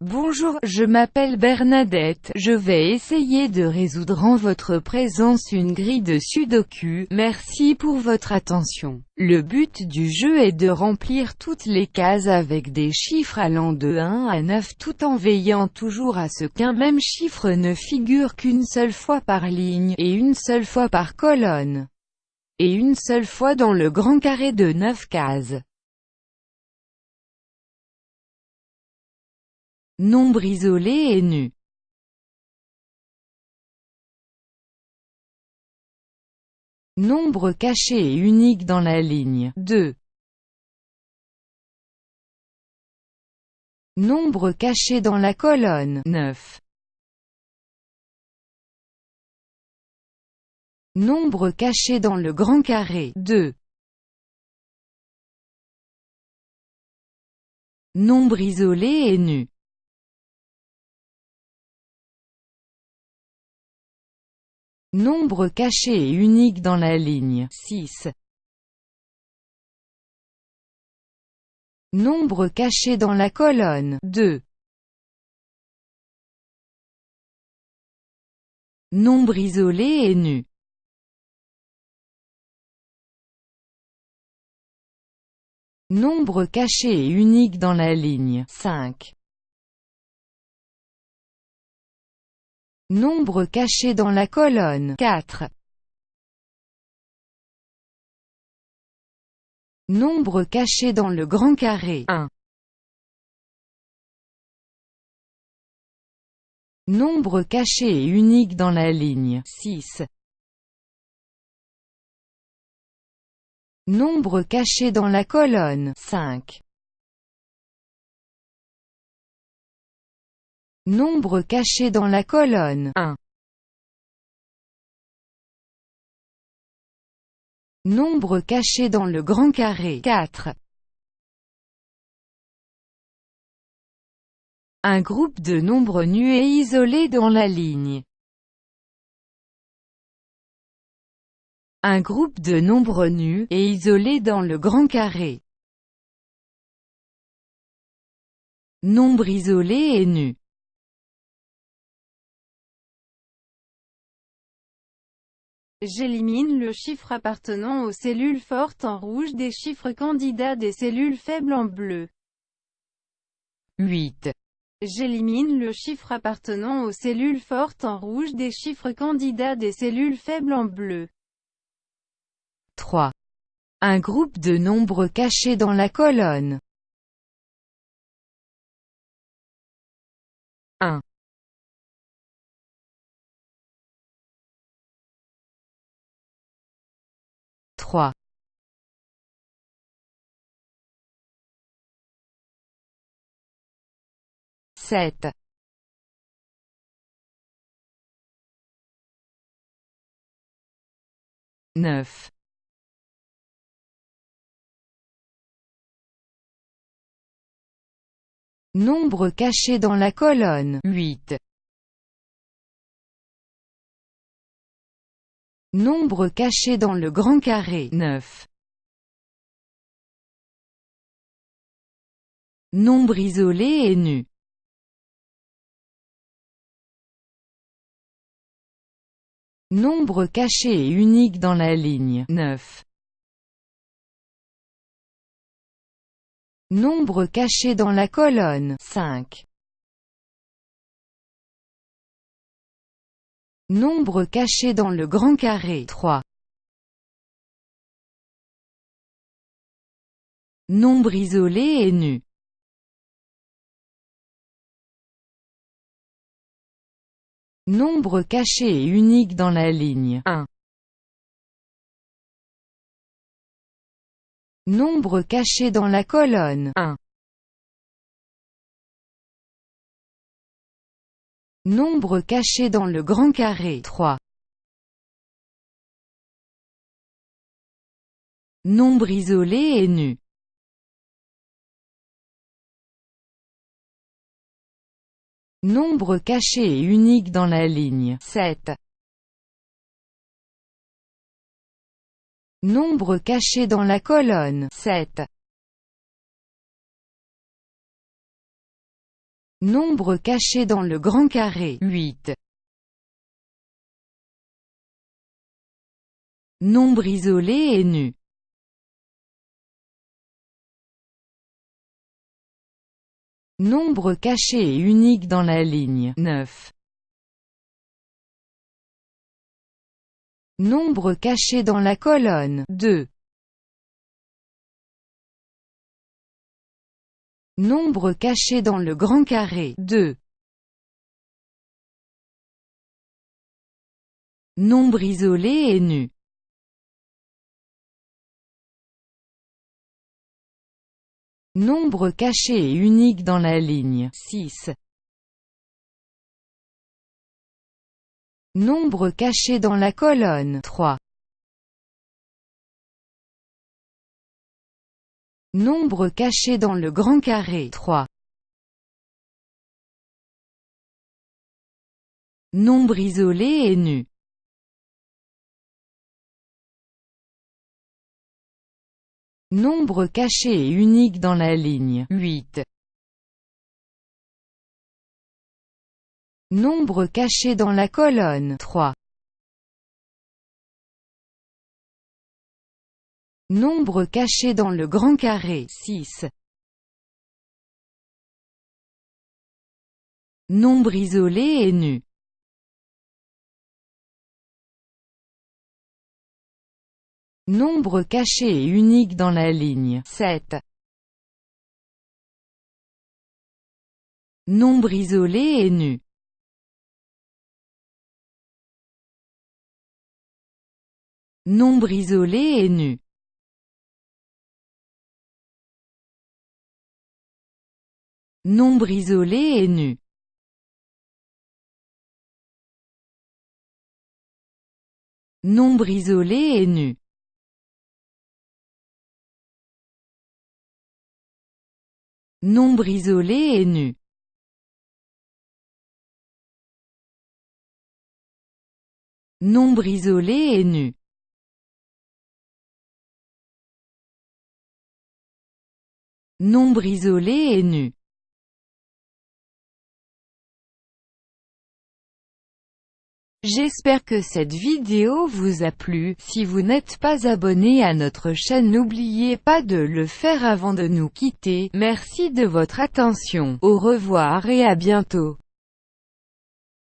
Bonjour, je m'appelle Bernadette, je vais essayer de résoudre en votre présence une grille de sudoku, merci pour votre attention. Le but du jeu est de remplir toutes les cases avec des chiffres allant de 1 à 9 tout en veillant toujours à ce qu'un même chiffre ne figure qu'une seule fois par ligne, et une seule fois par colonne, et une seule fois dans le grand carré de 9 cases. Nombre isolé et nu. Nombre caché et unique dans la ligne 2. Nombre caché dans la colonne 9. Nombre caché dans le grand carré 2. Nombre isolé et nu. Nombre caché et unique dans la ligne 6. Nombre caché dans la colonne 2. Nombre isolé et nu. Nombre caché et unique dans la ligne 5. Nombre caché dans la colonne 4. Nombre caché dans le grand carré 1. Nombre caché et unique dans la ligne 6. Nombre caché dans la colonne 5. Nombre caché dans la colonne 1. Nombre caché dans le grand carré 4. Un groupe de nombres nus et isolés dans la ligne. Un groupe de nombres nus et isolés dans le grand carré. Nombre isolé et nu. J'élimine le chiffre appartenant aux cellules fortes en rouge des chiffres candidats des cellules faibles en bleu. 8. J'élimine le chiffre appartenant aux cellules fortes en rouge des chiffres candidats des cellules faibles en bleu. 3. Un groupe de nombres cachés dans la colonne. 1. 7. 9. Nombre caché dans la colonne 8. Nombre caché dans le grand carré 9. Nombre isolé et nu. Nombre caché et unique dans la ligne 9. Nombre caché dans la colonne 5. Nombre caché dans le grand carré 3. Nombre isolé et nu. Nombre caché et unique dans la ligne 1. Nombre caché dans la colonne 1. Nombre caché dans le grand carré 3. Nombre isolé et nu. Nombre caché et unique dans la ligne 7. Nombre caché dans la colonne 7. Nombre caché dans le grand carré, 8. Nombre isolé et nu. Nombre caché et unique dans la ligne, 9. Nombre caché dans la colonne, 2. Nombre caché dans le grand carré, 2. Nombre isolé et nu. Nombre caché et unique dans la ligne, 6. Nombre caché dans la colonne, 3. Nombre caché dans le grand carré, 3. Nombre isolé et nu. Nombre caché et unique dans la ligne, 8. Nombre caché dans la colonne, 3. Nombre caché dans le grand carré, 6. Nombre isolé et nu. Nombre caché et unique dans la ligne, 7. Nombre isolé et nu. Nombre isolé et nu. Nombre isolé et nu. Nombre isolé et nu. Nombre isolé et nu. Nombre isolé et nu. Nombre isolé et nu. J'espère que cette vidéo vous a plu, si vous n'êtes pas abonné à notre chaîne n'oubliez pas de le faire avant de nous quitter, merci de votre attention, au revoir et à bientôt.